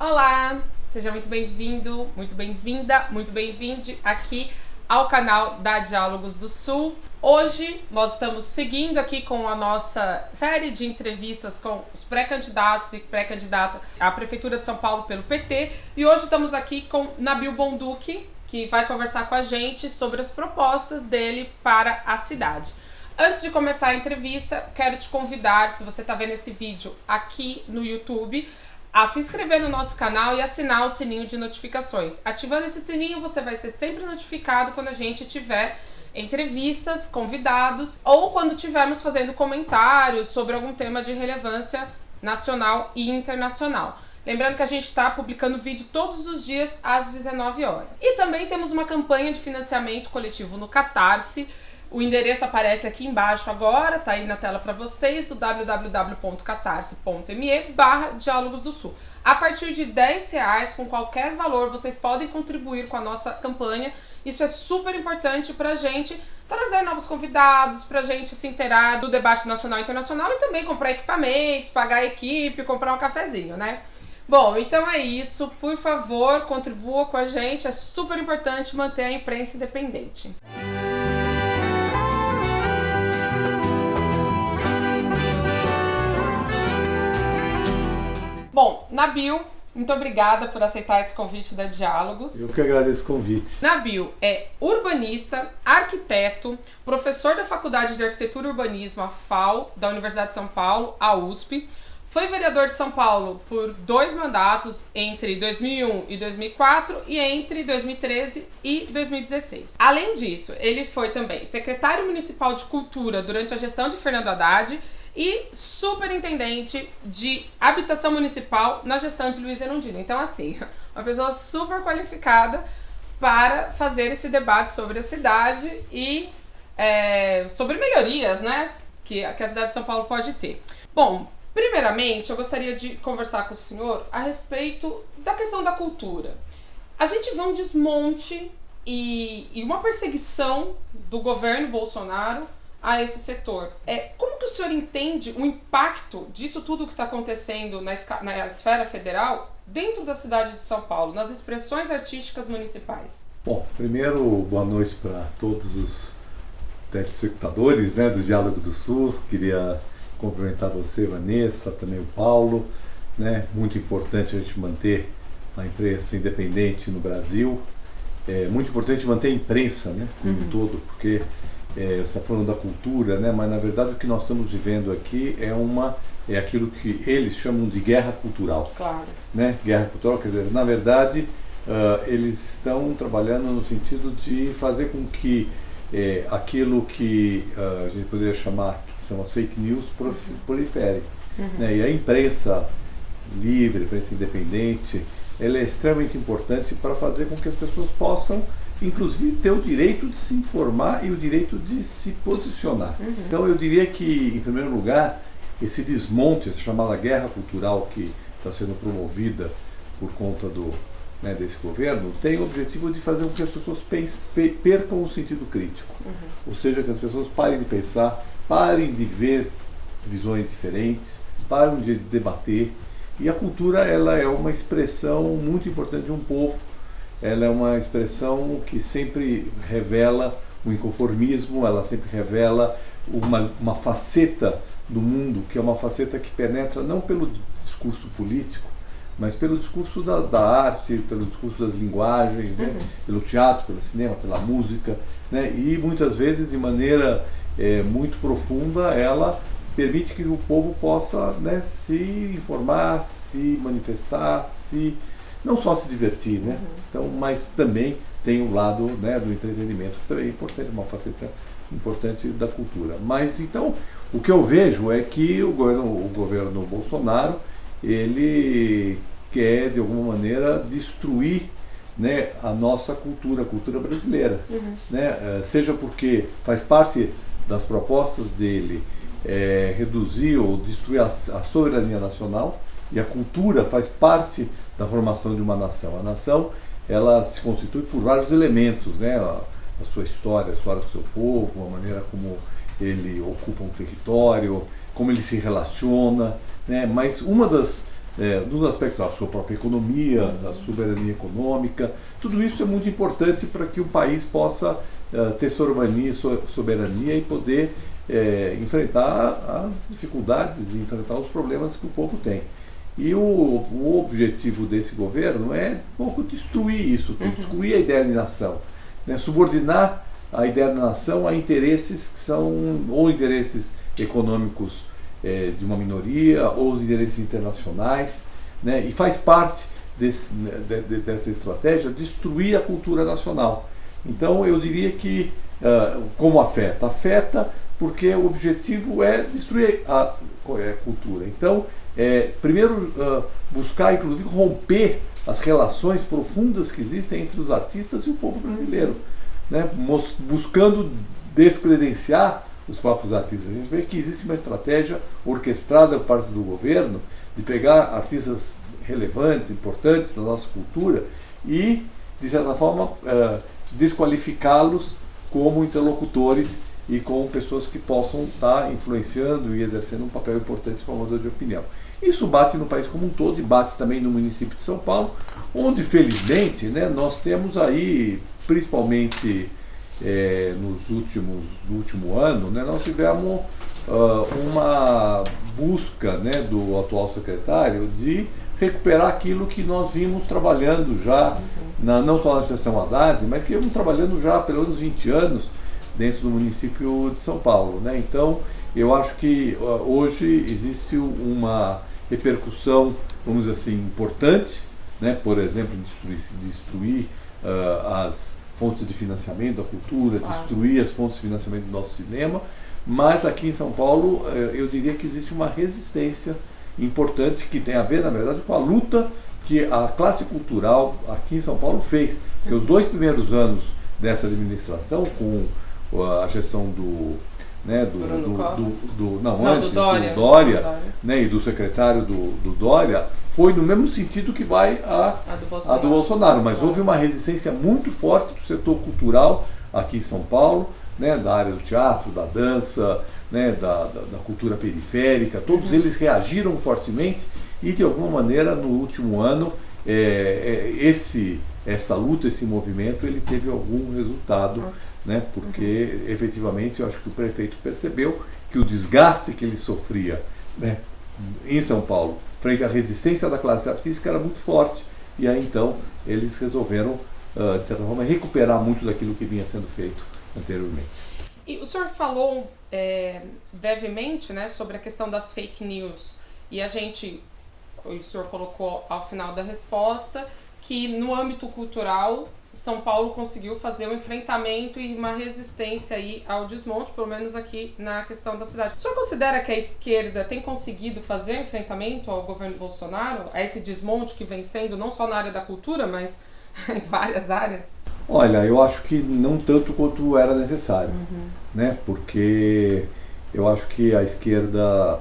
Olá, seja muito bem-vindo, muito bem-vinda, muito bem-vinde aqui ao canal da Diálogos do Sul. Hoje nós estamos seguindo aqui com a nossa série de entrevistas com os pré-candidatos e pré-candidata à Prefeitura de São Paulo pelo PT e hoje estamos aqui com Nabil Bonduque, que vai conversar com a gente sobre as propostas dele para a cidade. Antes de começar a entrevista, quero te convidar, se você está vendo esse vídeo aqui no YouTube, a se inscrever no nosso canal e assinar o sininho de notificações. Ativando esse sininho, você vai ser sempre notificado quando a gente tiver entrevistas, convidados ou quando tivermos fazendo comentários sobre algum tema de relevância nacional e internacional. Lembrando que a gente está publicando vídeo todos os dias às 19 horas. E também temos uma campanha de financiamento coletivo no Catarse. O endereço aparece aqui embaixo agora, tá aí na tela para vocês, do www.catarse.me barra Diálogos do Sul. A partir de 10 reais, com qualquer valor, vocês podem contribuir com a nossa campanha. Isso é super importante pra gente trazer novos convidados, pra gente se inteirar do debate nacional e internacional e também comprar equipamentos, pagar a equipe, comprar um cafezinho, né? Bom, então é isso. Por favor, contribua com a gente. É super importante manter a imprensa independente. Bom, Nabil, muito obrigada por aceitar esse convite da Diálogos. Eu que agradeço o convite. Nabil é urbanista, arquiteto, professor da Faculdade de Arquitetura e Urbanismo, a FAO, da Universidade de São Paulo, a USP. Foi vereador de São Paulo por dois mandatos entre 2001 e 2004 e entre 2013 e 2016. Além disso, ele foi também secretário municipal de cultura durante a gestão de Fernando Haddad e superintendente de habitação municipal na gestão de Luiz Erundino. Então, assim, uma pessoa super qualificada para fazer esse debate sobre a cidade e é, sobre melhorias, né, que, que a cidade de São Paulo pode ter. Bom, primeiramente, eu gostaria de conversar com o senhor a respeito da questão da cultura. A gente vê um desmonte e, e uma perseguição do governo Bolsonaro a esse setor. É, como que o senhor entende o impacto disso tudo que está acontecendo na, na esfera federal dentro da cidade de São Paulo, nas expressões artísticas municipais? Bom, primeiro, boa noite para todos os telespectadores né, do Diálogo do Sul. Queria cumprimentar você, Vanessa, também o Paulo. Né? Muito importante a gente manter a imprensa independente no Brasil. É muito importante manter a imprensa né, como uhum. um todo, porque é, você está falando da cultura, né? mas na verdade o que nós estamos vivendo aqui é uma é aquilo que eles chamam de guerra cultural. Claro. Né? Guerra cultural, quer dizer, na verdade, uh, eles estão trabalhando no sentido de fazer com que é, aquilo que uh, a gente poderia chamar que são as fake news proliferem. Uhum. Né? E a imprensa livre, a imprensa independente, ela é extremamente importante para fazer com que as pessoas possam inclusive ter o direito de se informar e o direito de se posicionar. Uhum. Então eu diria que, em primeiro lugar, esse desmonte, essa chamada guerra cultural que está sendo promovida por conta do, né, desse governo, tem o objetivo de fazer com que as pessoas percam o sentido crítico. Uhum. Ou seja, que as pessoas parem de pensar, parem de ver visões diferentes, parem de debater. E a cultura ela é uma expressão muito importante de um povo ela é uma expressão que sempre revela o inconformismo, ela sempre revela uma, uma faceta do mundo, que é uma faceta que penetra não pelo discurso político, mas pelo discurso da, da arte, pelo discurso das linguagens, né? uhum. pelo teatro, pelo cinema, pela música, né? e muitas vezes de maneira é, muito profunda ela permite que o povo possa né, se informar, se manifestar, se não só se divertir, né? Uhum. Então, mas também tem o lado né, do entretenimento, que também é importante, uma faceta importante da cultura. Mas então, o que eu vejo é que o governo, o governo Bolsonaro, ele quer de alguma maneira destruir né, a nossa cultura, a cultura brasileira. Uhum. Né? Eh, seja porque faz parte das propostas dele é, reduzir ou destruir a, a soberania nacional, e a cultura faz parte da formação de uma nação. A nação ela se constitui por vários elementos, né? a, a sua história, a história do seu povo, a maneira como ele ocupa um território, como ele se relaciona, né? mas uma das é, nos aspectos da sua própria economia, da soberania econômica. Tudo isso é muito importante para que o país possa uh, ter soberania, soberania e poder é, enfrentar as dificuldades e enfrentar os problemas que o povo tem. E o, o objetivo desse governo é um pouco destruir isso, uhum. destruir a ideia de nação, né? subordinar a ideia da nação a interesses que são ou interesses econômicos é, de uma minoria ou os interesses internacionais, né? e faz parte desse, de, de, dessa estratégia destruir a cultura nacional. Então eu diria que uh, como afeta? Afeta porque o objetivo é destruir a, a cultura. Então, é, primeiro uh, buscar inclusive romper as relações profundas que existem entre os artistas e o povo brasileiro, né? buscando descredenciar os próprios artistas. A gente vê que existe uma estratégia orquestrada por parte do governo de pegar artistas relevantes, importantes da nossa cultura e, de certa forma, uh, desqualificá-los como interlocutores e como pessoas que possam estar influenciando e exercendo um papel importante formador de opinião. Isso bate no país como um todo e bate também no município de São Paulo, onde felizmente né, nós temos aí, principalmente é, nos últimos, no último ano, né, nós tivemos uh, uma busca né, do atual secretário de recuperar aquilo que nós vimos trabalhando já, na, não só na sessão Haddad, mas que vimos trabalhando já há pelo menos 20 anos dentro do município de São Paulo. Né? Então, eu acho que hoje existe uma repercussão, vamos dizer assim, importante, né? por exemplo, destruir, destruir uh, as fontes de financiamento da cultura, destruir as fontes de financiamento do nosso cinema, mas aqui em São Paulo uh, eu diria que existe uma resistência importante que tem a ver, na verdade, com a luta que a classe cultural aqui em São Paulo fez. Porque os dois primeiros anos dessa administração, com a gestão do, né, do, do, do, do, não, não, antes, do Dória, Dória, Dória. Né, e do secretário do, do Dória, foi no mesmo sentido que vai a, a, do, Bolsonaro. A do Bolsonaro. Mas houve uma resistência muito forte do setor cultural aqui em São Paulo, né, da área do teatro, da dança, né, da, da, da cultura periférica, todos uhum. eles reagiram fortemente e de alguma maneira no último ano é, é, esse, essa luta, esse movimento, ele teve algum resultado. Né, porque uhum. efetivamente eu acho que o prefeito percebeu que o desgaste que ele sofria né, em São Paulo frente à resistência da classe artística era muito forte e aí então eles resolveram, uh, de certa forma, recuperar muito daquilo que vinha sendo feito anteriormente. E o senhor falou é, brevemente né, sobre a questão das fake news. E a gente, o senhor colocou ao final da resposta, que no âmbito cultural são Paulo conseguiu fazer um enfrentamento e uma resistência aí ao desmonte, pelo menos aqui na questão da cidade. O senhor considera que a esquerda tem conseguido fazer um enfrentamento ao governo Bolsonaro, a esse desmonte que vem sendo não só na área da cultura, mas em várias áreas? Olha, eu acho que não tanto quanto era necessário, uhum. né? Porque eu acho que a esquerda,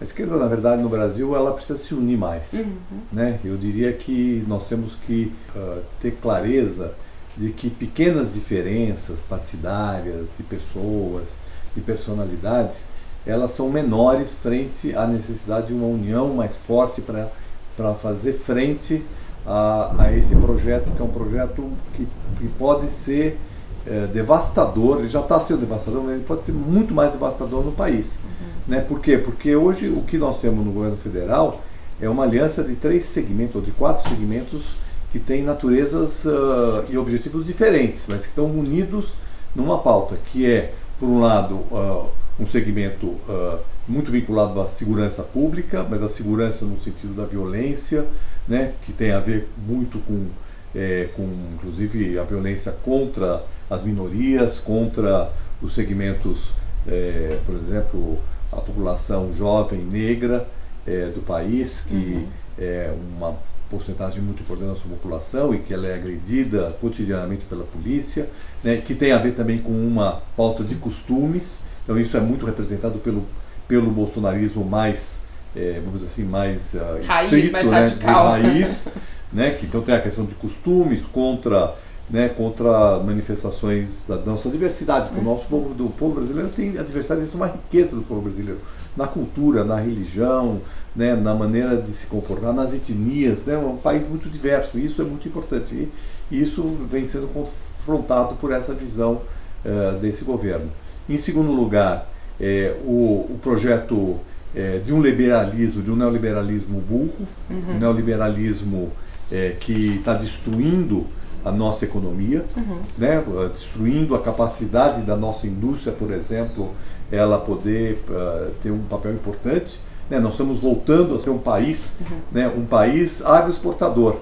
a esquerda na verdade no Brasil ela precisa se unir mais, uhum. né? Eu diria que nós temos que uh, ter clareza de que pequenas diferenças partidárias de pessoas, de personalidades, elas são menores frente à necessidade de uma união mais forte para fazer frente a, a, esse projeto, que é um projeto que, que pode ser é, devastador, ele já está sendo devastador, mas ele pode ser muito mais devastador no país. Né? Por quê? Porque hoje o que nós temos no governo federal é uma aliança de três segmentos, ou de quatro segmentos, que têm naturezas uh, e objetivos diferentes, mas que estão unidos numa pauta, que é, por um lado, uh, um segmento uh, muito vinculado à segurança pública, mas a segurança no sentido da violência, né, que tem a ver muito com, é, com, inclusive, a violência contra as minorias, contra os segmentos, é, por exemplo, a população jovem negra é, do país, que uhum. é uma porcentagem muito importante da sua população e que ela é agredida cotidianamente pela polícia, né, que tem a ver também com uma pauta de costumes, então isso é muito representado pelo, pelo bolsonarismo mais é, vamos dizer assim, mais uh, raiz, estrito, mais né, radical. raiz, né, que então tem a questão de costumes contra, né, contra manifestações da nossa diversidade, porque o nosso povo, do povo brasileiro tem a diversidade, isso é uma riqueza do povo brasileiro. na cultura, na religião, né, na maneira de se comportar, nas etnias, né, um país muito diverso, isso é muito importante. E isso vem sendo confrontado por essa visão uh, desse governo. Em segundo lugar, é, o, o, projeto é, de um liberalismo, de um neoliberalismo burro, uhum. um neoliberalismo é, que está destruindo a nossa economia, uhum. né, destruindo a capacidade da nossa indústria, por exemplo, ela poder uh, ter um papel importante. Né, nós estamos voltando a ser um país, uhum. né, um país agroexportador,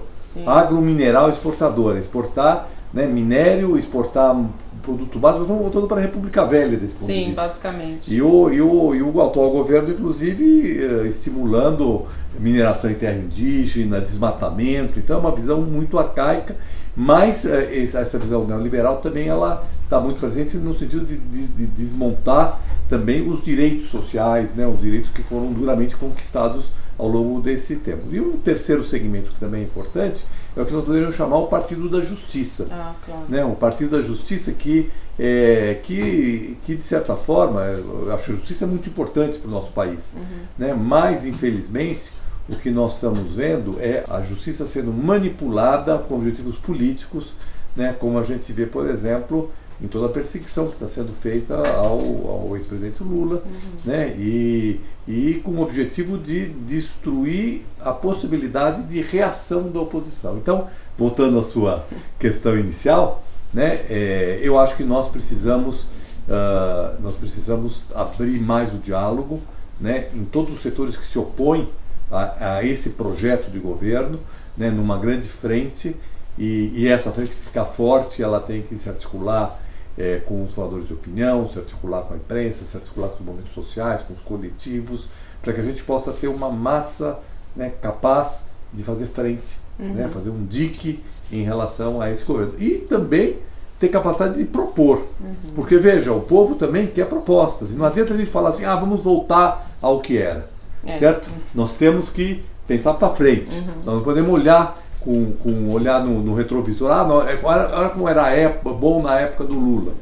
agromineral exportador, exportar né, minério, exportar produto básico, estamos voltando para a República Velha desse ponto Sim, de vista. basicamente. E o, e, o, e o atual governo, inclusive, eh, estimulando mineração em terra indígena, desmatamento, então é uma visão muito arcaica, mas eh, essa visão neoliberal também ela está muito presente no sentido de, de, de, desmontar também os direitos sociais, né, os direitos que foram duramente conquistados ao longo desse tempo. E um terceiro segmento que também é importante é o que nós poderíamos chamar o Partido da Justiça. Ah, claro. né? O Partido da Justiça que, é, que, que de certa forma, eu acho que a justiça é muito importante para o nosso país. Uhum. Né? Mas, infelizmente, o que nós estamos vendo é a justiça sendo manipulada com objetivos políticos, né? como a gente vê, por exemplo, em toda a perseguição que está sendo feita ao, ao ex-presidente Lula, uhum. né? E, e com o objetivo de destruir a possibilidade de reação da oposição. Então, voltando à sua questão inicial, né? É, eu acho que nós precisamos uh, nós precisamos abrir mais o diálogo, né? Em todos os setores que se opõem a, a esse projeto de governo, né? Numa grande frente e, e essa frente ficar forte, ela tem que se articular é, com os formadores de opinião, se articular com a imprensa, se articular com os movimentos sociais, com os coletivos, para que a gente possa ter uma massa né, capaz de fazer frente, uhum. né, fazer um dique em relação a esse governo. E também ter capacidade de propor. Uhum. Porque, veja, o povo também quer propostas. E não adianta a gente falar assim, ah, vamos voltar ao que era. É. Certo? Nós temos que pensar para frente. Uhum. Nós não podemos olhar com, com olhar no, no retrovisor, ah, não, olha, olha como era época, bom na época do Lula.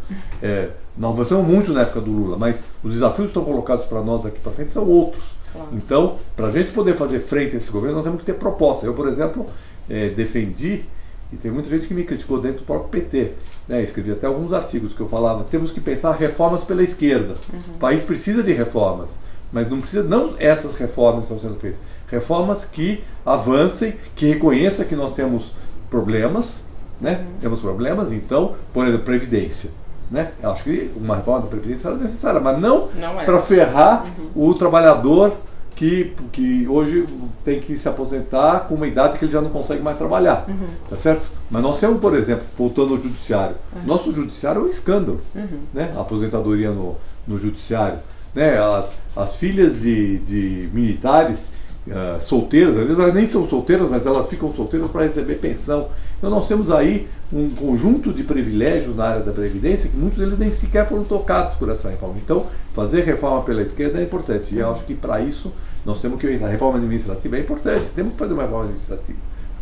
É, nós avançamos muito na época do Lula, mas os desafios que estão colocados para nós daqui para frente são outros. Claro. Então, para a gente poder fazer frente a esse governo, nós temos que ter proposta. Eu, por exemplo, é, defendi, e tem muita gente que me criticou dentro do próprio PT. Né? Escrevi até alguns artigos que eu falava, temos que pensar reformas pela esquerda. Uhum. O país precisa de reformas, mas não precisa, não essas reformas que estão sendo feitas reformas que avancem, que reconheçam que nós temos problemas, né? Uhum. Temos problemas, então, por exemplo, previdência. Né? Eu acho que uma reforma da Previdência era necessária, mas não, não é. para ferrar uhum. o trabalhador que, que hoje tem que se aposentar com uma idade que ele já não consegue mais trabalhar. Uhum. Tá certo? Mas nós temos, por exemplo, voltando ao judiciário, uhum. nosso judiciário é um escândalo. Uhum. Né? A aposentadoria no, no judiciário. Né? As, as filhas de, de militares uh, solteiras, às vezes elas nem são solteiras, mas elas ficam solteiras para receber pensão. Então nós temos aí um conjunto de privilégios na área da Previdência que muitos deles nem sequer foram tocados por essa reforma. Então, fazer reforma pela esquerda é importante. E eu acho que para isso nós temos que. A reforma administrativa é importante, temos que fazer uma reforma administrativa.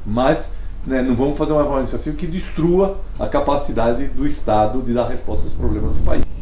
Mas né, não vamos fazer uma reforma administrativa que destrua a capacidade do Estado de dar resposta aos problemas do país.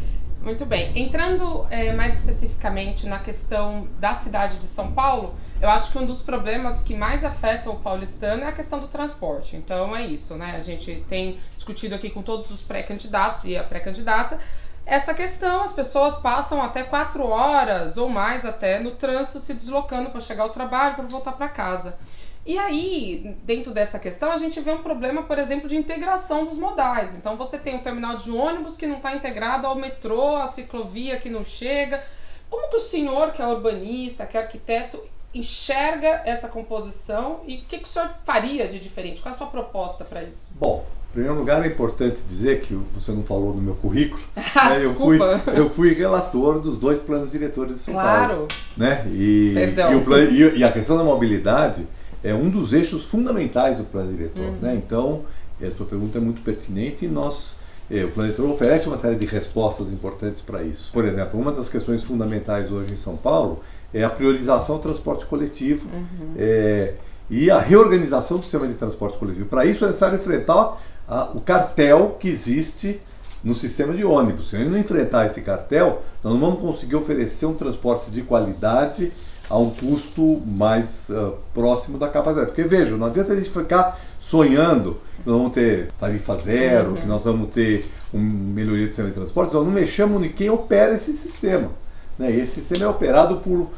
Muito bem. Entrando é, mais especificamente na questão da cidade de São Paulo, eu acho que um dos problemas que mais afetam o paulistano é a questão do transporte. Então é isso, né? A gente tem discutido aqui com todos os pré-candidatos e a pré-candidata essa questão. As pessoas passam até quatro horas ou mais até no trânsito se deslocando para chegar ao trabalho, para voltar para casa. E aí, dentro dessa questão, a gente vê um problema, por exemplo, de integração dos modais. Então, você tem um terminal de ônibus que não está integrado ao metrô, a ciclovia que não chega. Como que o senhor, que é urbanista, que é arquiteto, enxerga essa composição e o que, que o senhor faria de diferente? Qual é a sua proposta para isso? Bom, em primeiro lugar é importante dizer que você não falou no meu currículo. Ah, né? eu, fui, eu fui relator dos dois planos diretores de São claro. Paulo. Né? E, Perdão. E, o, e, e a questão da mobilidade é um dos eixos fundamentais do plano diretor. Uhum. Né? Então, essa pergunta é muito pertinente e nós, eh, o plano diretor oferece uma série de respostas importantes para isso. Por exemplo, uma das questões fundamentais hoje em São Paulo é a priorização do transporte coletivo uhum. é, e a reorganização do sistema de transporte coletivo. Para isso é necessário enfrentar a, o cartel que existe no sistema de ônibus. Se a gente não enfrentar esse cartel, nós não vamos conseguir oferecer um transporte de qualidade a um custo mais uh, próximo da capacidade. Porque veja, não adianta a gente ficar sonhando que nós vamos ter tarifa zero, uhum. que nós vamos ter uma melhoria do sistema de transporte, nós não mexemos em quem opera esse sistema. Né? Esse sistema é operado por,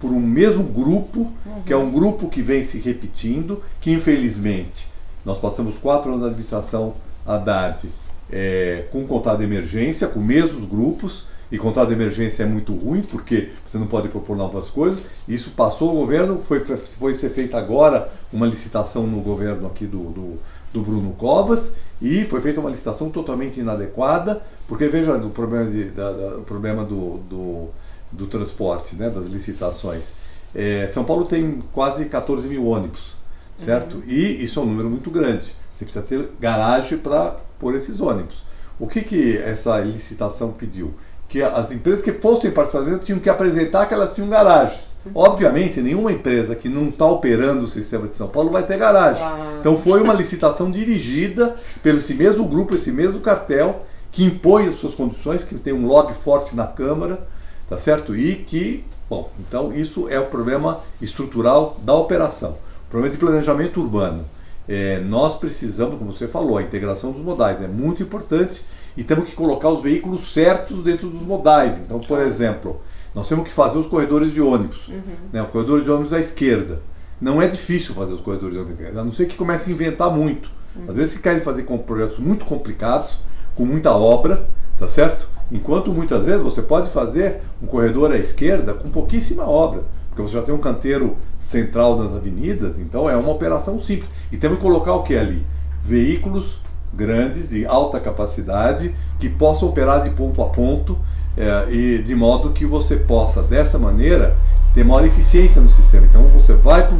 por um mesmo grupo, uhum. que é um grupo que vem se repetindo, que infelizmente nós passamos quatro anos na administração Haddad é, com contrato de emergência, com mesmos grupos, e contrato de emergência é muito ruim, porque você não pode propor novas coisas. Isso passou o governo, foi, foi ser feita agora uma licitação no governo aqui do, do, do, Bruno Covas, e foi feita uma licitação totalmente inadequada, porque veja o problema, de, da, da, o problema do, do, do, transporte, né, das licitações. É, São Paulo tem quase 14 mil ônibus, certo? Uhum. E isso é um número muito grande. Você precisa ter garagem para pôr esses ônibus. O que, que essa licitação pediu? Que as empresas que fossem participar tinham que apresentar que elas tinham garagens. Obviamente, nenhuma empresa que não está operando o sistema de São Paulo vai ter garagem. Ah. Então foi uma licitação dirigida pelo esse mesmo grupo, esse mesmo cartel, que impõe as suas condições, que tem um lobby forte na Câmara, tá certo? E que, bom, então isso é o problema estrutural da operação. O problema de planejamento urbano. É, nós precisamos, como você falou, a integração dos modais é muito importante e temos que colocar os veículos certos dentro dos modais. Então, por exemplo, nós temos que fazer os corredores de ônibus. Uhum. Né, o corredor de ônibus à esquerda. Não é difícil fazer os corredores de ônibus à esquerda, a não ser que comece a inventar muito. Uhum. Às vezes se querem fazer com projetos muito complicados, com muita obra, tá certo? Enquanto muitas vezes você pode fazer um corredor à esquerda com pouquíssima obra, porque você já tem um canteiro central das avenidas, então é uma operação simples. E temos que colocar o que ali? Veículos grandes, de alta capacidade, que possam operar de ponto a ponto, é, e de modo que você possa, dessa maneira, ter maior eficiência no sistema. Então você vai para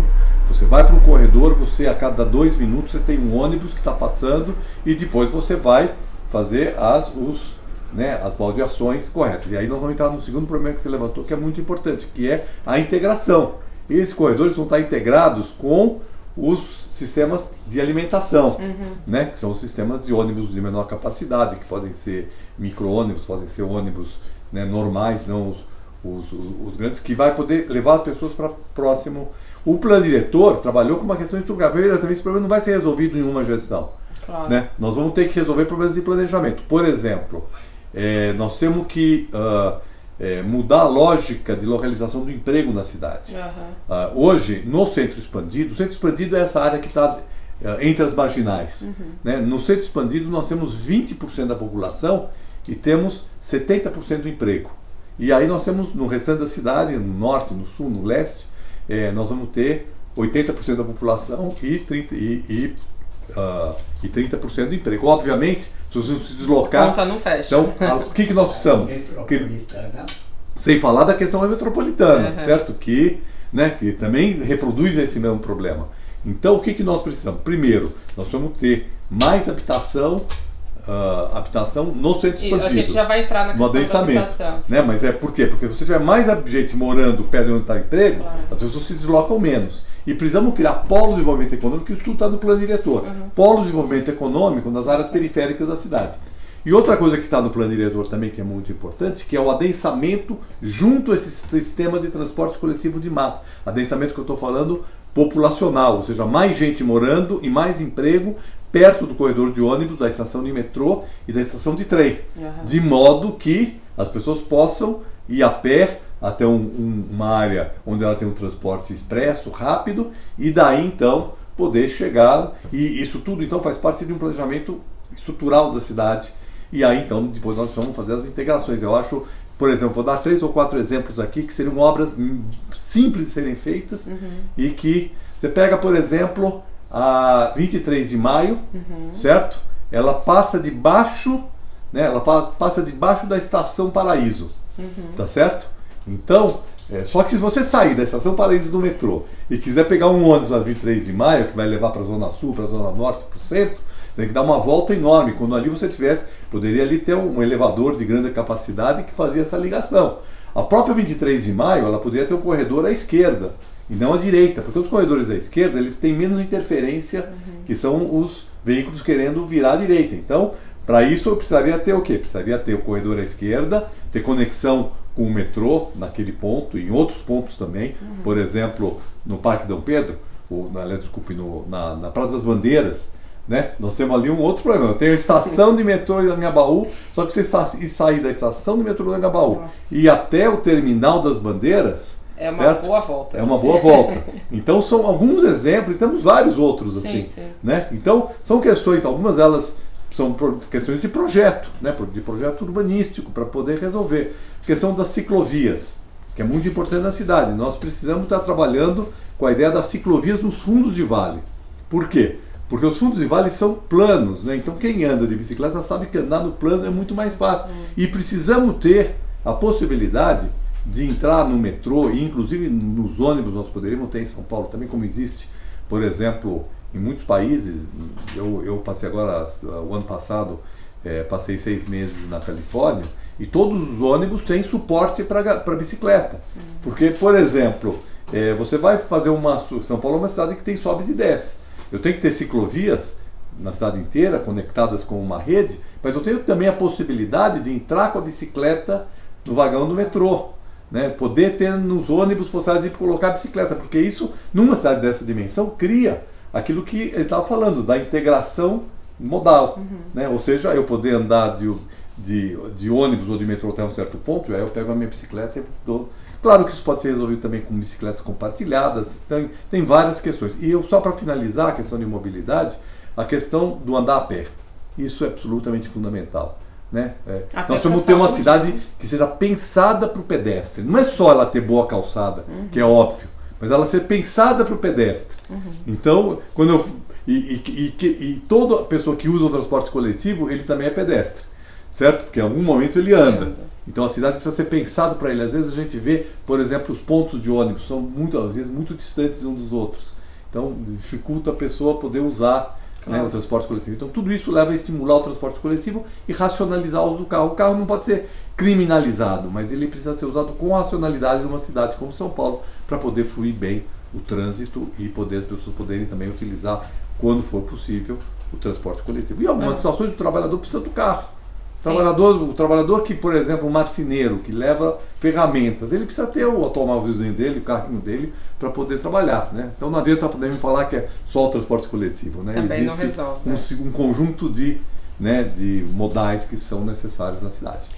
você vai para um corredor, você a cada dois minutos você tem um ônibus que está passando e depois você vai fazer as, os, né, as baldeações corretas. E aí nós vamos entrar no segundo problema que você levantou, que é muito importante, que é a integração esses corredores vão estar integrados com os sistemas de alimentação, uhum. né, que são os sistemas de ônibus de menor capacidade, que podem ser micro-ônibus, podem ser ônibus né, normais, não os, os, os, os, grandes, que vai poder levar as pessoas para próximo. O plano diretor trabalhou com uma questão estrutural. Também esse problema não vai ser resolvido em uma gestão. Claro. Né? Nós vamos ter que resolver problemas de planejamento. Por exemplo, é, nós temos que uh, é, mudar a lógica de localização do emprego na cidade. Uhum. Uh, hoje, no centro expandido, o centro expandido é essa área que está uh, entre as marginais. Uhum. Né? No centro expandido, nós temos 20% da população e temos 70% do emprego. E aí nós temos no restante da cidade, no norte, no sul, no leste, é, nós vamos ter 80% da população e, 30, e, e uh, e 30% do emprego. Obviamente, se você se deslocar. Conta não fecha. Então, o que, que nós precisamos? Metropolitana. Sem falar da questão da metropolitana, uhum. certo? Que, né, que também reproduz esse mesmo problema. Então, o que, que nós precisamos? Primeiro, nós vamos ter mais habitação uh, habitação no centro expandido. A gente já vai entrar na questão da habitação. Né? Mas é por quê? Porque se você tiver mais gente morando perto de onde está emprego, claro. as pessoas se deslocam menos. E precisamos criar polo de desenvolvimento econômico, isso tudo está no plano diretor. Uhum. Polo de desenvolvimento econômico nas áreas periféricas da cidade. E outra coisa que está no plano diretor também, que é muito importante, que é o adensamento junto a esse sistema de transporte coletivo de massa. Adensamento que eu estou falando populacional, ou seja, mais gente morando e mais emprego perto do corredor de ônibus, da estação de metrô e da estação de trem, uhum. de modo que as pessoas possam ir a pé até um, um, uma área onde ela tem um transporte expresso, rápido, e daí então poder chegar. E isso tudo então faz parte de um planejamento estrutural da cidade. E aí então depois nós vamos fazer as integrações. Eu acho, por exemplo, vou dar três ou quatro exemplos aqui que seriam obras simples de serem feitas uhum. e que você pega, por exemplo, a 23 de maio, uhum. certo? Ela passa debaixo, né? Ela passa debaixo da estação Paraíso, uhum. tá certo? Então, é, só que se você sair da estação Paraíso do metrô e quiser pegar um ônibus na 23 de maio, que vai levar para a zona sul, para a zona norte, para o centro, tem que dar uma volta enorme. Quando ali você tivesse, poderia ali ter um elevador de grande capacidade que fazia essa ligação. A própria 23 de maio, ela poderia ter um corredor à esquerda, e não à direita, porque os corredores à esquerda ele tem menos interferência, uhum. que são os veículos querendo virar à direita. Então, Para isso eu precisaria ter o quê? Precisaria ter o corredor à esquerda, ter conexão com o metrô naquele ponto, em outros pontos também, uhum. por exemplo, no Parque Dom Pedro, ou, na, desculpe, no, na, na Praça das Bandeiras, né? Nós temos ali um outro problema. Eu tenho a estação de metrô em Anhangabaú, só que você sair da estação de metrô em Anhangabaú e até o terminal das bandeiras. É uma certo? boa volta. É uma boa volta. Então são alguns exemplos e temos vários outros assim, sim, sim. né? Então são questões, algumas delas são questões de projeto, né? De projeto urbanístico para poder resolver. A questão das ciclovias, que é muito importante na cidade. Nós precisamos estar trabalhando com a ideia das ciclovias nos fundos de vale. Por quê? Porque os fundos de vale são planos, né? Então quem anda de bicicleta sabe que andar no plano é muito mais fácil. Uhum. E precisamos ter a possibilidade de entrar no metrô, e inclusive nos ônibus nós poderíamos ter em São Paulo também, como existe, por exemplo, em muitos países. Eu, eu passei agora, o ano passado, é, passei seis meses na Califórnia, e todos os ônibus têm suporte para bicicleta. Uhum. Porque, por exemplo, é, você vai fazer uma. São Paulo é uma cidade que tem sobes e desce. Eu tenho que ter ciclovias na cidade inteira, conectadas com uma rede, mas eu tenho também a possibilidade de entrar com a bicicleta no vagão do metrô. Né? Poder ter nos ônibus possibilidade de colocar a bicicleta, porque isso, numa cidade dessa dimensão, cria aquilo que ele estava falando, da integração modal. Uhum. Né? Ou seja, eu poder andar de, de, de ônibus ou de metrô até um certo ponto, aí eu pego a minha bicicleta e dou Claro que isso pode ser resolvido também com bicicletas compartilhadas, tem, tem várias questões. E eu, só para finalizar a questão de mobilidade, a questão do andar a pé. Isso é absolutamente fundamental. Né? É, nós temos que ter uma cidade que seja pensada para o pedestre. Não é só ela ter boa calçada, uhum. que é óbvio, mas ela ser pensada para o pedestre. Uhum. Então, quando eu, e, e, e, e, toda pessoa que usa o transporte coletivo, ele também é pedestre, certo? Porque em algum momento ele anda. Então a cidade precisa ser pensado para ele. Às vezes a gente vê, por exemplo, os pontos de ônibus são muito, às vezes muito distantes uns dos outros. Então dificulta a pessoa poder usar claro. né, o transporte coletivo. Então tudo isso leva a estimular o transporte coletivo e racionalizar o uso do carro. O carro não pode ser criminalizado, mas ele precisa ser usado com racionalidade numa cidade como São Paulo para poder fluir bem o trânsito e poder as pessoas poderem também utilizar, quando for possível, o transporte coletivo. E algumas é. situações o trabalhador precisa do carro. Trabalhador, o trabalhador que, por exemplo, um marceneiro que leva ferramentas, ele precisa ter o automóvelzinho dele, o carrinho dele, para poder trabalhar. Né? Então não adianta me falar que é só o transporte coletivo. Né? Também Existe resolve, um, é. um, conjunto de, né, de modais que são necessários na cidade.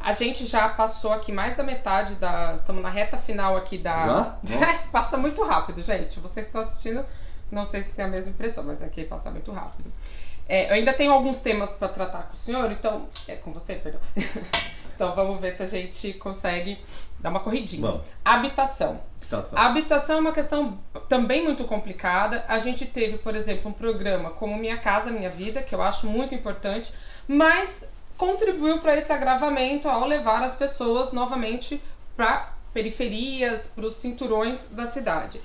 A gente já passou aqui mais da metade da. Estamos na reta final aqui da. Já? passa muito rápido, gente. Vocês estão assistindo, não sei se tem a mesma impressão, mas aqui passa muito rápido. É, eu ainda tenho alguns temas para tratar com o senhor, então. É com você, perdão. então vamos ver se a gente consegue dar uma corridinha. Bom. Habitação. Habitação. A habitação é uma questão também muito complicada. A gente teve, por exemplo, um programa como Minha Casa Minha Vida, que eu acho muito importante, mas contribuiu para esse agravamento ao levar as pessoas novamente para periferias, para os cinturões da cidade.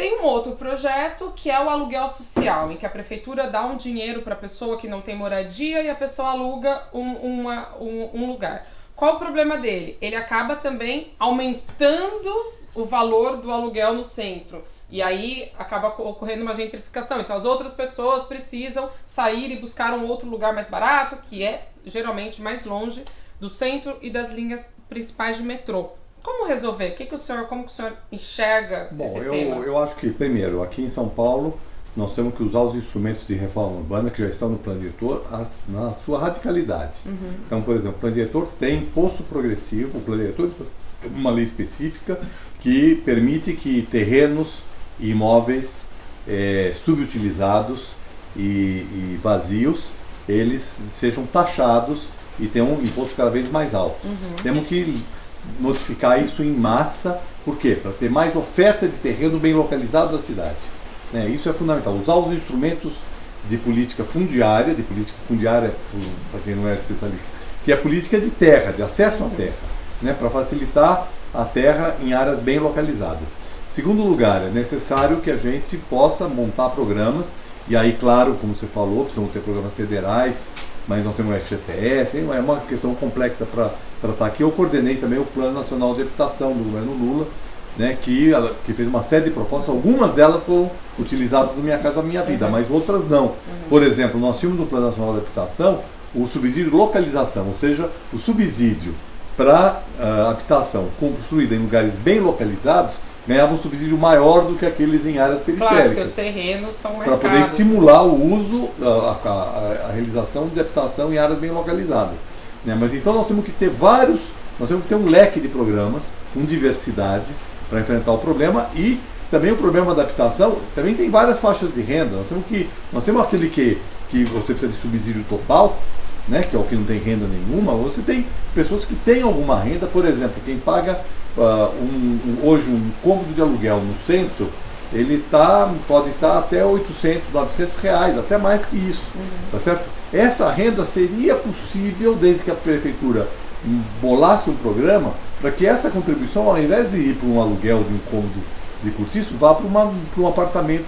Tem um outro projeto que é o aluguel social, em que a prefeitura dá um dinheiro para a pessoa que não tem moradia e a pessoa aluga um, uma, um, um lugar. Qual o problema dele? Ele acaba também aumentando o valor do aluguel no centro. E aí acaba ocorrendo uma gentrificação. Então as outras pessoas precisam sair e buscar um outro lugar mais barato, que é geralmente mais longe do centro e das linhas principais de metrô. Como resolver? O que, que o senhor, como que o senhor enxerga Bom, esse eu, tema? eu acho que, primeiro, aqui em São Paulo, nós temos que usar os instrumentos de reforma urbana que já estão no plano diretor na sua radicalidade. Uhum. Então, por exemplo, o plano diretor tem imposto progressivo, o plano diretor tem uma lei específica que permite que terrenos e imóveis é, subutilizados e, e, vazios, eles sejam taxados e tenham um imposto cada vez mais alto. Uhum. Temos que notificar isso em massa, por quê? Para ter mais oferta de terreno bem localizado da cidade. Né? Isso é fundamental. Usar os instrumentos de política fundiária, de política fundiária, para quem não é especialista, que é a política de terra, de acesso à terra, né? para facilitar a terra em áreas bem localizadas. Segundo lugar, é necessário que a gente possa montar programas, e aí, claro, como você falou, precisamos ter programas federais, mas não temos o FGTS, é uma questão complexa para tratar aqui. Eu coordenei também o Plano Nacional de Habitação do governo Lula, né, que, que fez uma série de propostas, algumas delas foram utilizadas no Minha Casa Minha Vida, uhum. mas outras não. Uhum. Por exemplo, nós tínhamos no Plano Nacional de Habitação o subsídio localização, ou seja, o subsídio para uh, habitação construída em lugares bem localizados ganhava um subsídio maior do que aqueles em áreas periféricas. Claro, porque os terrenos são mais Para poder estimular o uso, a, a, a, realização de habitação em áreas bem localizadas. Né? Mas então nós temos que ter vários, nós temos que ter um leque de programas com diversidade para enfrentar o problema e também o problema da habitação também tem várias faixas de renda. Nós temos que nós temos aquele que que você precisa de subsídio total, né, que é o que não tem renda nenhuma. Você tem pessoas que têm alguma renda, por exemplo, quem paga uh, um, um, hoje um cômodo de aluguel no centro, ele tá, pode estar tá até 800, 900 reais, até mais que isso, uhum. tá certo? Essa renda seria possível desde que a prefeitura bolasse um programa para que essa contribuição, ao invés de ir para um aluguel de um cômodo de cortiço, vá para, uma, para um apartamento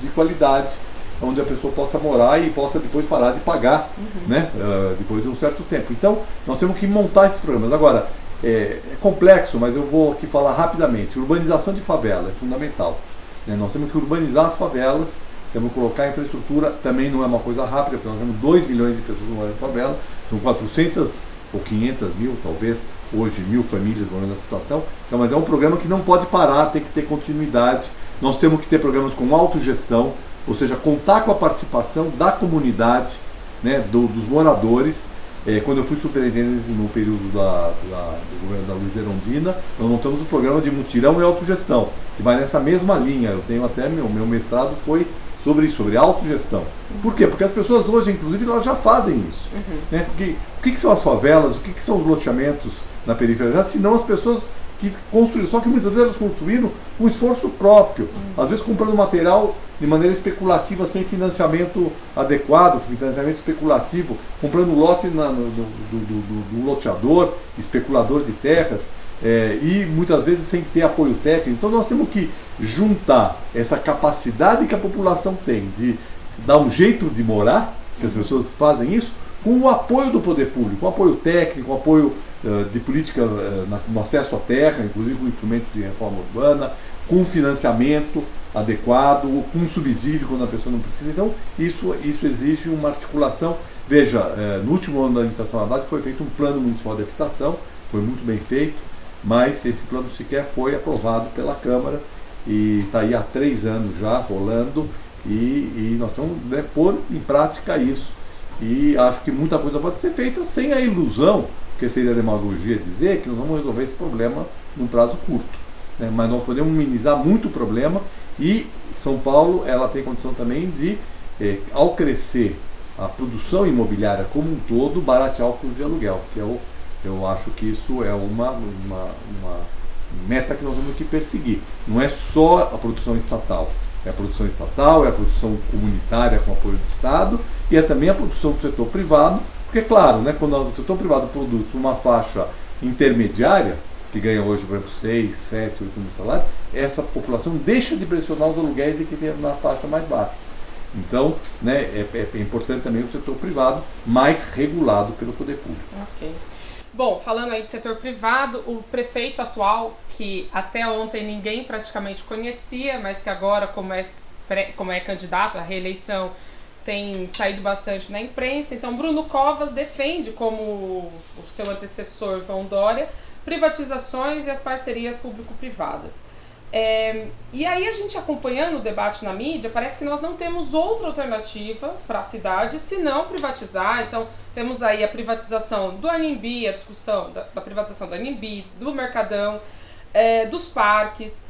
de qualidade, onde a pessoa possa morar e possa depois parar de pagar, uhum. né, uh, depois de um certo tempo. Então, nós temos que montar esses programas. Agora, é, é, complexo, mas eu vou aqui falar rapidamente. Urbanização de favela é fundamental. Né? Nós temos que urbanizar as favelas, temos que colocar infraestrutura, também não é uma coisa rápida, porque nós temos 2 milhões de pessoas morando em favela, são 400 ou 500 mil, talvez, hoje mil famílias morando nessa situação. Então, mas é um programa que não pode parar, tem que ter continuidade. Nós temos que ter programas com autogestão, ou seja, contar com a participação da comunidade, né, do, dos moradores, é, quando eu fui superintendente no período da, da, do governo da Luiz Erondina, nós montamos o um programa de mutirão e autogestão, que vai nessa mesma linha. Eu tenho até meu, meu mestrado foi sobre isso, sobre autogestão. Por quê? Porque as pessoas hoje, inclusive, elas já fazem isso. Uhum. Né? Porque, o que, que, são as favelas, o que, que são os loteamentos na periferia? Se não as pessoas que construíram, só que muitas vezes elas construíram com esforço próprio, às vezes comprando material de maneira especulativa, sem financiamento adequado, financiamento especulativo, comprando lote na, no, do, do, do, do, loteador, especulador de terras, é, e muitas vezes sem ter apoio técnico. Então nós temos que juntar essa capacidade que a população tem de dar um jeito de morar, que as pessoas fazem isso, com o apoio do poder público, com apoio técnico, com apoio uh, de política uh, na, no acesso à terra, inclusive com instrumentos de reforma urbana, com financiamento adequado, com subsídio quando a pessoa não precisa. Então, isso, isso exige uma articulação. Veja, uh, no último ano da administração Haddad foi feito um plano municipal de habitação, foi muito bem feito, mas esse plano sequer foi aprovado pela Câmara e está aí há três anos já rolando e, e nós estamos né, pôr em prática isso e acho que muita coisa pode ser feita sem a ilusão, que seria demagogia dizer que nós vamos resolver esse problema num prazo curto. Né? Mas nós podemos minimizar muito o problema e São Paulo ela tem condição também de, eh, ao crescer a produção imobiliária como um todo, baratear o custo de aluguel, que é o, eu acho que isso é uma, uma, uma meta que nós temos que perseguir. Não é só a produção estatal, é a produção estatal, é a produção comunitária com apoio do Estado e é também a produção do setor privado, porque, claro, né, quando o setor privado produz uma faixa intermediária, que ganha hoje, por exemplo, 6, 7, 8 mil salários, essa população deixa de pressionar os aluguéis e que tem na faixa mais baixa. Então, né, é, é, é importante também o setor privado mais regulado pelo poder público. Ok. Bom, falando aí do setor privado, o prefeito atual, que até ontem ninguém praticamente conhecia, mas que agora, como é, como é candidato à reeleição, tem saído bastante na imprensa. Então, Bruno Covas defende, como o seu antecessor João Dória, privatizações e as parcerias público-privadas. É, e aí a gente acompanhando o debate na mídia, parece que nós não temos outra alternativa para a cidade se não privatizar. Então temos aí a privatização do Animbi, a discussão da, da privatização do Animbi, do Mercadão, é, dos parques.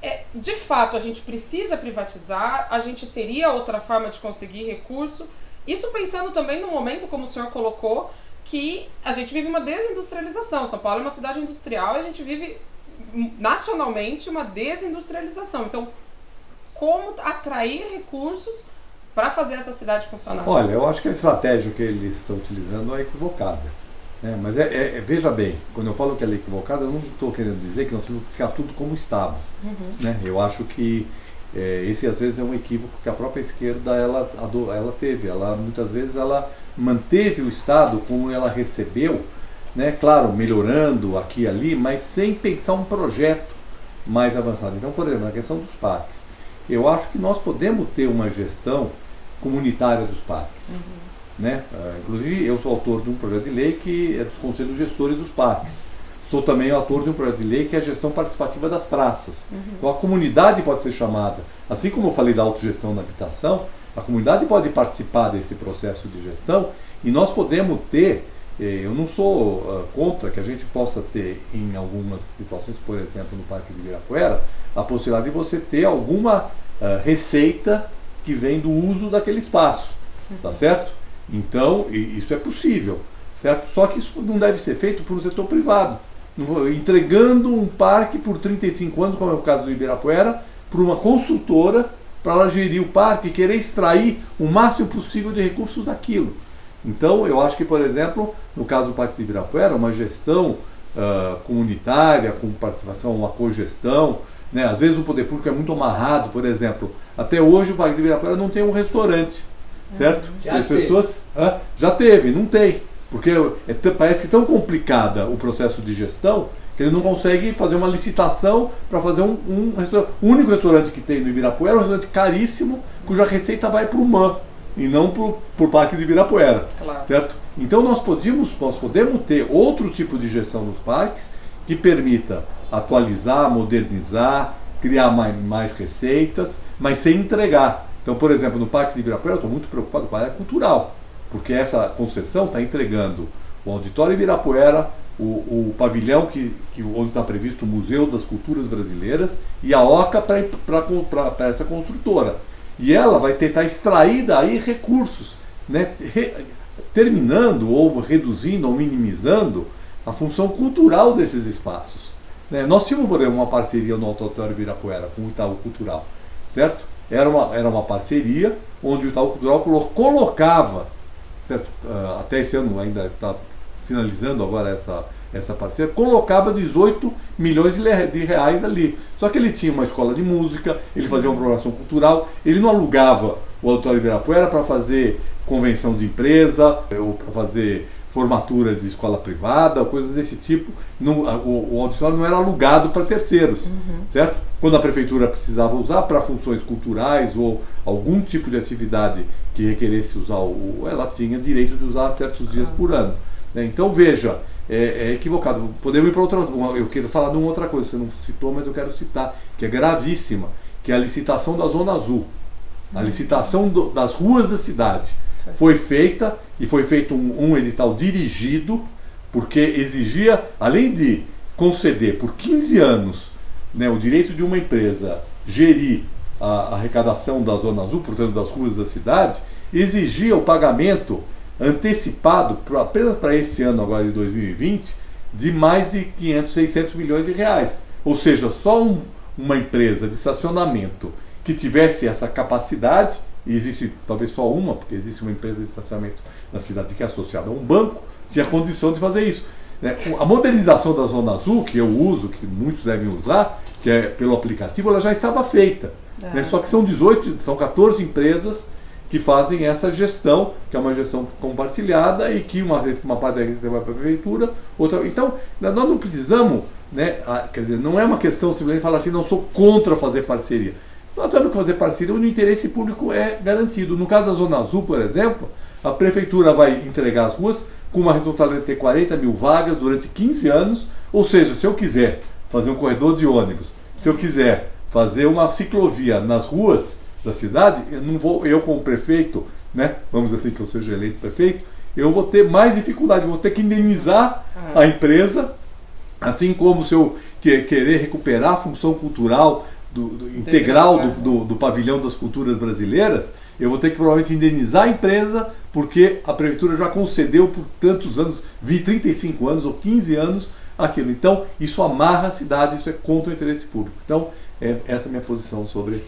É, de fato, a gente precisa privatizar, a gente teria outra forma de conseguir recurso. Isso pensando também no momento, como o senhor colocou, que a gente vive uma desindustrialização. São Paulo é uma cidade industrial e a gente vive nacionalmente uma desindustrialização. Então, como atrair recursos para fazer essa cidade funcionar? Olha, eu acho que a estratégia que eles estão utilizando é equivocada. Né? Mas é, é, é, veja bem, quando eu falo que ela é equivocada, eu não estou querendo dizer que nós temos que ficar tudo como estava. Uhum. Né? Eu acho que é, esse às vezes é um equívoco que a própria esquerda ela, ela teve. Ela muitas vezes ela manteve o Estado como ela recebeu né? Claro, melhorando aqui e ali, mas sem pensar um projeto mais avançado. Então, por exemplo, na questão dos parques, eu acho que nós podemos ter uma gestão comunitária dos parques. Uhum. Né? Uh, inclusive, eu sou autor de um projeto de lei que é dos conselhos gestores dos parques. Sou também autor de um projeto de lei que é a gestão participativa das praças. Uhum. Então, a comunidade pode ser chamada, assim como eu falei da autogestão na habitação, a comunidade pode participar desse processo de gestão e nós podemos ter eu não sou uh, contra que a gente possa ter em algumas situações, por exemplo, no Parque de Ibirapuera, a possibilidade de você ter alguma uh, receita que vem do uso daquele espaço, tá uhum. certo? Então, isso é possível, certo? Só que isso não deve ser feito por um setor privado, entregando um parque por 35 anos, como é o caso do Ibirapuera, para uma construtora para ela gerir o parque e querer extrair o máximo possível de recursos daquilo. Então, eu acho que, por exemplo, no caso do Parque de Ibirapuera, uma gestão uh, comunitária, com participação, uma cogestão, né? às vezes o poder público é muito amarrado, por exemplo. Até hoje o Parque de Ibirapuera não tem um restaurante, certo? Já As teve. pessoas uh, já teve, não tem. Porque é, parece que tão complicada o processo de gestão que ele não consegue fazer uma licitação para fazer um, um restaurante. O único restaurante que tem no Ibirapuera é um restaurante caríssimo, cuja receita vai para o MAN e não para o Parque de Ibirapuera. Claro. Certo? Então nós podemos, nós podemos ter outro tipo de gestão dos parques que permita atualizar, modernizar, criar mais, mais receitas, mas sem entregar. Então, por exemplo, no Parque de Ibirapuera eu estou muito preocupado com a área cultural, porque essa concessão está entregando o Auditório Ibirapuera, o, o pavilhão que, que, onde está previsto o Museu das Culturas Brasileiras e a OCA para essa construtora. E ela vai tentar extrair daí recursos, né? Re, terminando ou reduzindo ou minimizando a função cultural desses espaços. Né? Nós tínhamos, por exemplo, uma parceria no Auditório Ibirapuera com o Itaú Cultural, certo? Era uma, era uma parceria onde o Itaú Cultural colocava, certo? Uh, até esse ano ainda está finalizando agora essa, essa parceria, colocava 18 milhões de, reais ali. Só que ele tinha uma escola de música, ele fazia uma programação cultural, ele não alugava o Auditório Ibirapuera para fazer convenção de empresa, ou para fazer formatura de escola privada, coisas desse tipo. Não, o, o, auditório não era alugado para terceiros, uhum. certo? Quando a prefeitura precisava usar para funções culturais ou algum tipo de atividade que requeresse usar o, ela tinha direito de usar certos dias por ano. Né? Então veja, é, é, equivocado. Podemos ir para outras. Eu quero falar de uma outra coisa, você não citou, mas eu quero citar, que é gravíssima, que é a licitação da Zona Azul. A licitação do, das ruas da cidade foi feita e foi feito um, um edital dirigido, porque exigia, além de conceder por 15 anos né, o direito de uma empresa gerir a, arrecadação da Zona Azul, portanto das ruas da cidade, exigia o pagamento antecipado pra, apenas para esse ano agora de 2020 de mais de 500, 600 milhões de reais. Ou seja, só um, uma empresa de estacionamento que tivesse essa capacidade, e existe talvez só uma, porque existe uma empresa de estacionamento na cidade que é associada a um banco, tinha condição de fazer isso. Né? A modernização da Zona Azul, que eu uso, que muitos devem usar, que é pelo aplicativo, ela já estava feita. É. Só que são 18, são 14 empresas que fazem essa gestão, que é uma gestão compartilhada e que uma vez uma parte da receita vai para a prefeitura, outra. Então, nós não precisamos, né, quer dizer, não é uma questão simplesmente falar assim, não sou contra fazer parceria. Nós temos que fazer parceria onde o interesse público é garantido. No caso da Zona Azul, por exemplo, a prefeitura vai entregar as ruas com uma responsabilidade de ter 40 mil vagas durante 15 anos, ou seja, se eu quiser fazer um corredor de ônibus, se eu quiser fazer uma ciclovia nas ruas, da cidade, eu não vou, eu como prefeito, né, vamos dizer assim que eu seja eleito prefeito, eu vou ter mais dificuldade, vou ter que indenizar a empresa, assim como se eu que, querer recuperar a função cultural do, do integral do, do, do, pavilhão das culturas brasileiras, eu vou ter que provavelmente indenizar a empresa, porque a prefeitura já concedeu por tantos anos, 20, 35 anos ou 15 anos, aquilo. Então, isso amarra a cidade, isso é contra o interesse público. Então, é, essa é a minha posição sobre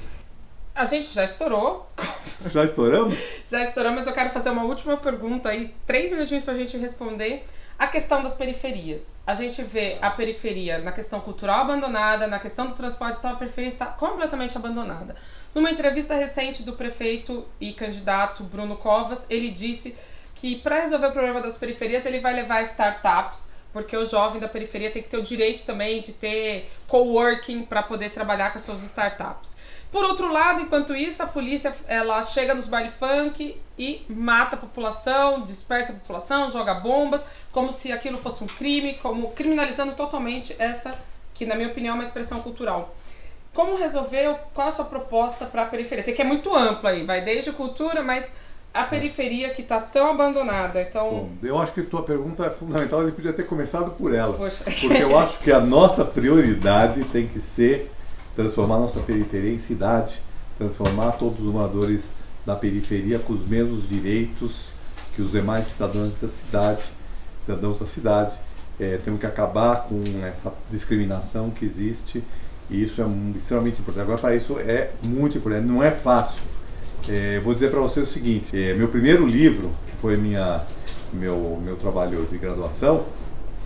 a gente já estourou. Já estouramos? já estouramos, mas eu quero fazer uma última pergunta aí, três minutinhos pra gente responder. A questão das periferias. A gente vê a periferia na questão cultural abandonada, na questão do transporte, então a periferia está completamente abandonada. Numa entrevista recente do prefeito e candidato Bruno Covas, ele disse que para resolver o problema das periferias ele vai levar startups, porque o jovem da periferia tem que ter o direito também de ter coworking para poder trabalhar com as suas startups. Por outro lado, enquanto isso, a polícia ela chega nos baile funk e mata a população, dispersa a população, joga bombas, como se aquilo fosse um crime, como criminalizando totalmente essa que na minha opinião é uma expressão cultural. Como resolver? Qual a sua proposta para a periferia? Sei que é muito amplo aí, vai desde cultura, mas a periferia que está tão abandonada. Então... Bom, eu acho que a tua pergunta é fundamental, ele podia ter começado por ela. Poxa. Porque eu acho que a nossa prioridade tem que ser transformar nossa periferia em cidade, transformar todos os moradores da periferia com os mesmos direitos que os demais cidadãos da cidade, cidadãos da cidade. É, temos que acabar com essa discriminação que existe e isso é extremamente importante. Agora, para isso é muito importante, não é fácil é, vou dizer para você o seguinte: é, meu primeiro livro, que foi minha, meu, meu trabalho de graduação,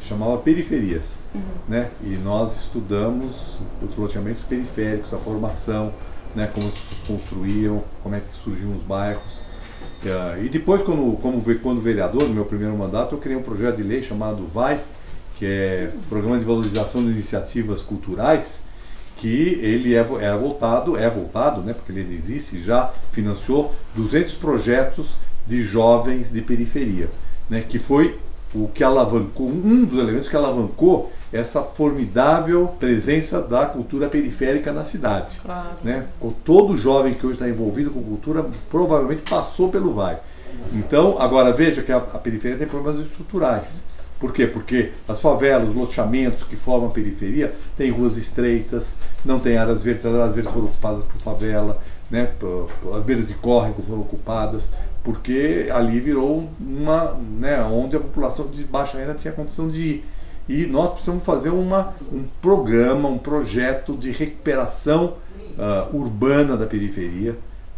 chamava Periferias. Uhum. Né? E nós estudamos os loteamentos periféricos, a formação, né? como se construíam, como é que surgiam os bairros. É, e depois, quando, como, quando vereador, no meu primeiro mandato, eu criei um projeto de lei chamado VAI, que é Programa de Valorização de Iniciativas Culturais, que ele é, é voltado, é voltado, né, porque ele existe, já financiou 200 projetos de jovens de periferia, né, que foi o que alavancou, um dos elementos que alavancou essa formidável presença da cultura periférica na cidade. Claro. Né? Todo jovem que hoje está envolvido com cultura provavelmente passou pelo VAI. Então, agora veja que a, a periferia tem problemas estruturais. Por quê? Porque as favelas, os loteamentos que formam a periferia têm ruas estreitas, não tem áreas verdes, as áreas verdes foram ocupadas por favela, né? as beiras de córrego foram ocupadas, porque ali virou uma, né, onde a população de baixa renda tinha condição de ir. E nós precisamos fazer uma, um programa, um projeto de recuperação uh, urbana da periferia,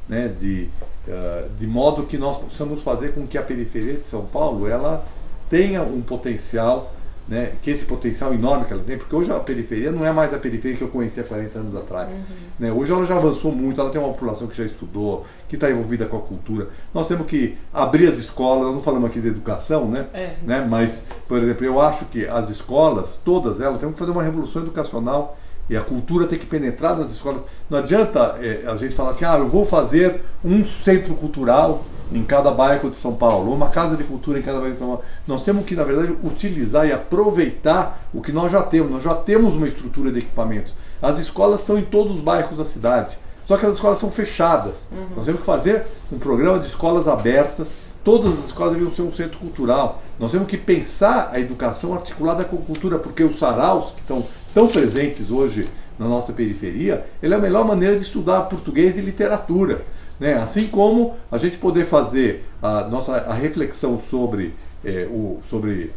né, de, uh, de modo que nós possamos fazer com que a periferia de São Paulo ela tenha um potencial, né, que esse potencial enorme que ela tem, porque hoje a periferia não é mais a periferia que eu conhecia 40 anos atrás. Uhum. Né? Hoje ela já avançou muito, ela tem uma população que já estudou, que está envolvida com a cultura. Nós temos que abrir as escolas, não falamos aqui de educação, né? É. né? Mas, por exemplo, eu acho que as escolas, todas elas, temos que fazer uma revolução educacional e a cultura tem que penetrar nas escolas. Não adianta é, a gente falar assim, ah, eu vou fazer um centro cultural em cada bairro de São Paulo, uma casa de cultura em cada bairro de São Paulo. Nós temos que, na verdade, utilizar e aproveitar o que nós já temos. Nós já temos uma estrutura de equipamentos. As escolas estão em todos os bairros da cidade, só que as escolas são fechadas. Uhum. Nós temos que fazer um programa de escolas abertas. Todas as escolas deviam ser um centro cultural. Nós temos que pensar a educação articulada com a cultura, porque os saraus, que estão tão presentes hoje na nossa periferia, ele é a melhor maneira de estudar português e literatura. Né? Assim como a gente poder fazer a nossa a reflexão sobre, é, o, sobre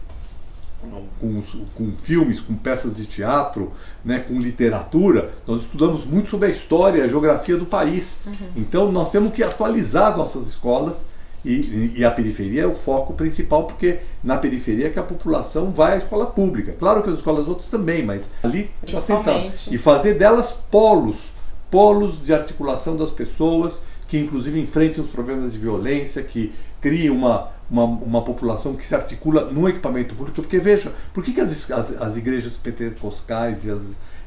com, com, filmes, com peças de teatro, né, com literatura, nós estudamos muito sobre a história, a geografia do país. Uhum. Então nós temos que atualizar as nossas escolas e, e, a periferia é o foco principal, porque na periferia é que a população vai à escola pública. Claro que as escolas outras também, mas ali está sentado. E fazer delas polos, polos de articulação das pessoas, que inclusive enfrentem os problemas de violência, que criem uma, uma, uma, população que se articula no equipamento público. Porque veja, por que, que as, as, as igrejas pentecostais e as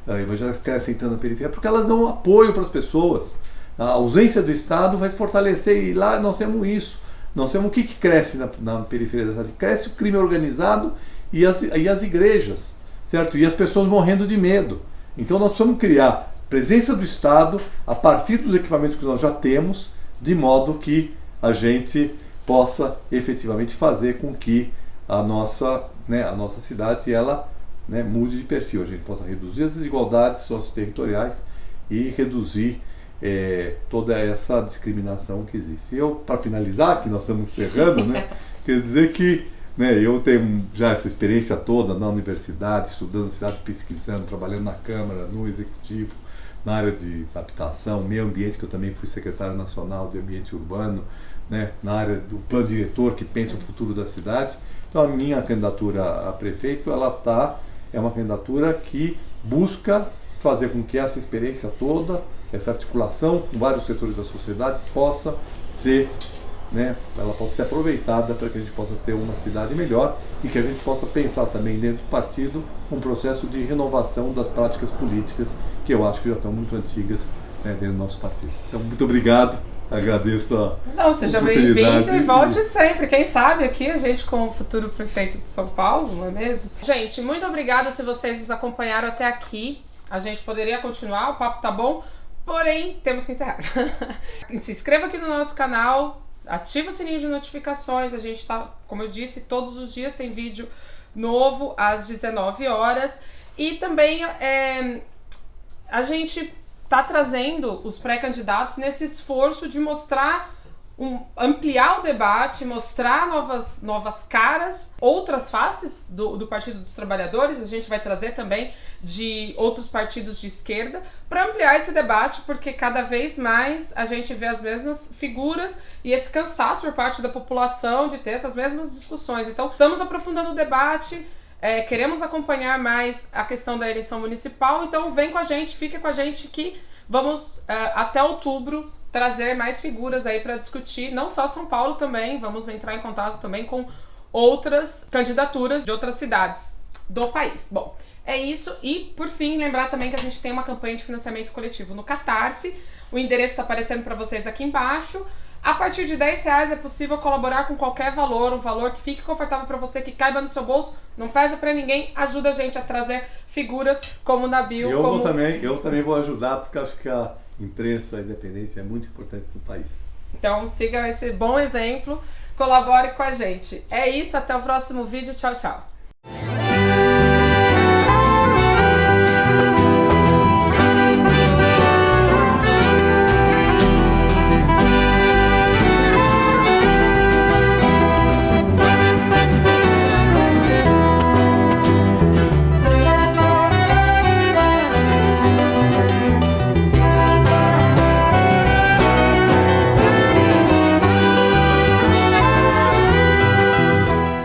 uh, evangélicas crescem tanto na periferia? Porque elas dão apoio para as pessoas. A ausência do Estado vai se fortalecer e lá nós temos isso. Nós temos o que, que cresce na, na periferia da cidade? Cresce o crime organizado e as, e as igrejas, certo? E as pessoas morrendo de medo. Então nós precisamos criar presença do Estado a partir dos equipamentos que nós já temos, de modo que a gente possa efetivamente fazer com que a nossa, né, a nossa cidade ela, né, mude de perfil, a gente possa reduzir as desigualdades socioterritoriais e reduzir é, toda essa discriminação que existe. Eu, para finalizar, que nós estamos encerrando, né, quer dizer que né, eu tenho já essa experiência toda na universidade, estudando cidade, pesquisando, trabalhando na Câmara, no Executivo, na área de habitação, meio ambiente, que eu também fui secretário nacional de ambiente urbano, né, na área do plano diretor que pensa o futuro da cidade. Então a minha candidatura a prefeito, ela tá é uma candidatura que busca fazer com que essa experiência toda, essa articulação com vários setores da sociedade possa ser né, ela possa ser aproveitada para que a gente possa ter uma cidade melhor e que a gente possa pensar também dentro do partido um processo de renovação das práticas políticas que eu acho que já estão muito antigas né, dentro do nosso partido. Então, muito obrigado. Agradeço a Não, seja bem-vindo e volte sempre. Quem sabe aqui a gente com o futuro prefeito de São Paulo, não é mesmo? Gente, muito obrigada se vocês nos acompanharam até aqui. A gente poderia continuar, o papo tá bom, porém temos que encerrar. se inscreva aqui no nosso canal, ativa o sininho de notificações. A gente tá, como eu disse, todos os dias tem vídeo novo às 19 horas. E também é, a gente está trazendo os pré-candidatos nesse esforço de mostrar, um, ampliar o debate, mostrar novas, novas caras, outras faces do, do Partido dos Trabalhadores. A gente vai trazer também de outros partidos de esquerda para ampliar esse debate, porque cada vez mais a gente vê as mesmas figuras e esse cansaço por parte da população de ter essas mesmas discussões. Então, estamos aprofundando o debate. É, queremos acompanhar mais a questão da eleição municipal, então vem com a gente, fica com a gente que vamos uh, até outubro trazer mais figuras aí para discutir, não só São Paulo também, vamos entrar em contato também com outras candidaturas de outras cidades do país. Bom, é isso e por fim lembrar também que a gente tem uma campanha de financiamento coletivo no Catarse. O endereço está aparecendo para vocês aqui embaixo. A partir de 10 reais é possível colaborar com qualquer valor, um valor que fique confortável para você, que caiba no seu bolso, não pesa para ninguém, ajuda a gente a trazer figuras como o Nabil. Eu, como... também, eu também vou ajudar, porque acho que a imprensa independente é muito importante no país. Então siga esse bom exemplo, colabore com a gente. É isso, até o próximo vídeo, tchau, tchau.